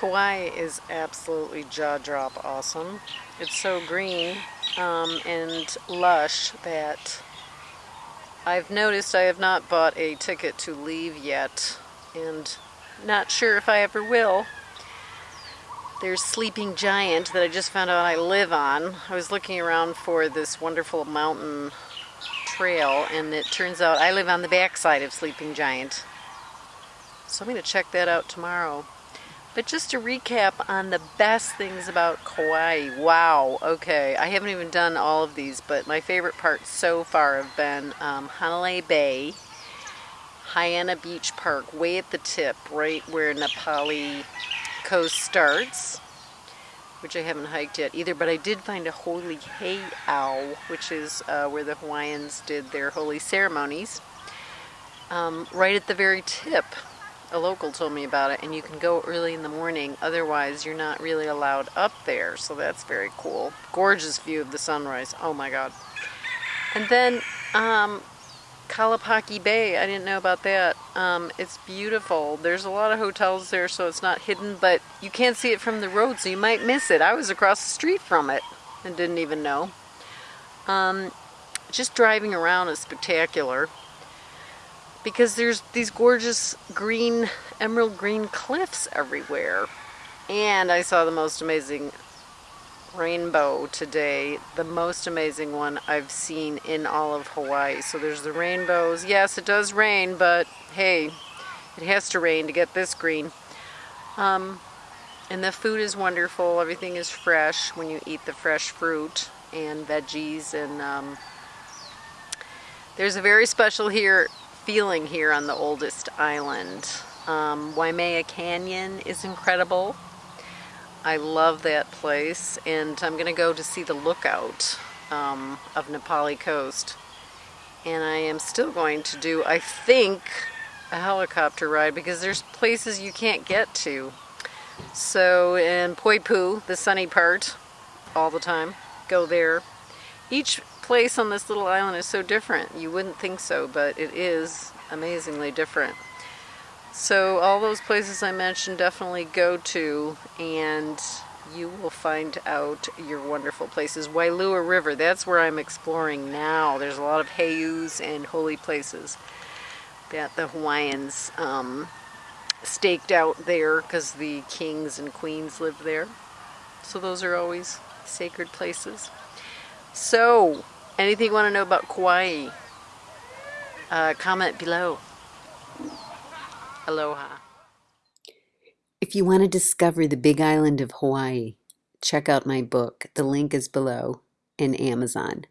Kauai is absolutely jaw-drop awesome. It's so green um, and lush that I've noticed I have not bought a ticket to leave yet and not sure if I ever will. There's Sleeping Giant that I just found out I live on. I was looking around for this wonderful mountain trail and it turns out I live on the backside of Sleeping Giant. So I'm going to check that out tomorrow. But just to recap on the best things about Kauai. Wow, okay. I haven't even done all of these, but my favorite parts so far have been um, Hanalei Bay, Haena Beach Park, way at the tip, right where Na Pali Coast starts, which I haven't hiked yet either, but I did find a holy heiau, which is uh, where the Hawaiians did their holy ceremonies, um, right at the very tip a local told me about it and you can go early in the morning otherwise you're not really allowed up there so that's very cool. Gorgeous view of the sunrise oh my god. And then um, Kalapaki Bay I didn't know about that. Um, it's beautiful. There's a lot of hotels there so it's not hidden but you can't see it from the road so you might miss it. I was across the street from it and didn't even know. Um, just driving around is spectacular because there's these gorgeous green, emerald green cliffs everywhere. And I saw the most amazing rainbow today, the most amazing one I've seen in all of Hawaii. So there's the rainbows. Yes, it does rain, but hey, it has to rain to get this green. Um, and the food is wonderful. Everything is fresh when you eat the fresh fruit and veggies. And um, there's a very special here feeling here on the oldest island. Um, Waimea Canyon is incredible. I love that place and I'm going to go to see the lookout um, of Na Pali Coast. And I am still going to do, I think, a helicopter ride because there's places you can't get to. So in Poipu, the sunny part, all the time, go there. Each place on this little island is so different. You wouldn't think so, but it is amazingly different. So all those places I mentioned definitely go to and you will find out your wonderful places. Wailua River, that's where I'm exploring now. There's a lot of heiaus and holy places that the Hawaiians um, staked out there because the kings and queens lived there. So those are always sacred places. So, Anything you want to know about Kauai, uh, comment below. Aloha. If you want to discover the big island of Hawaii, check out my book. The link is below in Amazon.